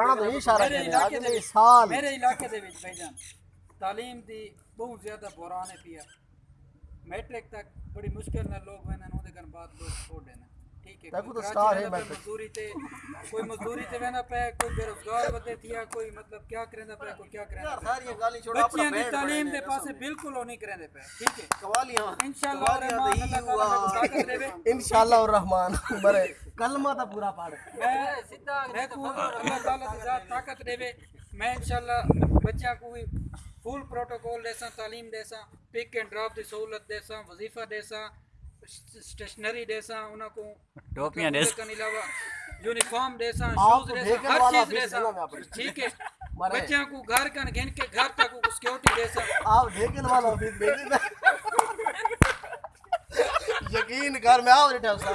پڑھنا تو اشارہ میرے کرے علاقے اگلے دے سال۔ میرے علاقے دے وچ بھائی جان تعلیم دی بہت زیادہ بحران ہے پیا میٹرک تک بڑی مشکل نال لوگ وینن اودے کن بعد لوگ چھوڑ دینا ٹھیک ہے دیکھو تو کوئی سٹار کراچی ہے ویندا پیا میٹرک۔ مزدوری تے کوئی مزدوری تے وینا پیا کوئی بے روزگار ودے تھیا کوئی مطلب کیا کریندا پیا کوئی کیا کریندا پیا ساری گالی چھوڑا اپنا بچیاں دی بیٹ تعلیم دے پاسے بالکل او نہیں کریندے پیا ٹھیک ہے۔ قوالیاں انشاءاللہ الرحمن اللہ تعالی میرے کو طاقت دے انشاءاللہ الرحمن برے کلمہ تا پورا پڑھ میں میں کو اللہ تعالیٰ کی ذات طاقت دے میں انشاءاللہ بچیاں کو بھی فل پروٹوکول دیساں تعلیم دیساں پک اینڈ ڈراپ دی سہولت دیساں وظیفہ دیساں اسٹیشنری دیساں انہاں کو ٹوپیاں دیساں کے علاوہ یونیفارم دیساں آپ شوز دیساں دیکھنے ہر چیز میں اپنی۔ ٹھیک ہے۔ بچیاں کو گھر کن گھن کے گھر تک کو سیکورٹی دیساں آپ ڈھیکن والا آفس دیکھیں یقین کر میں آؤ ریٹا سا۔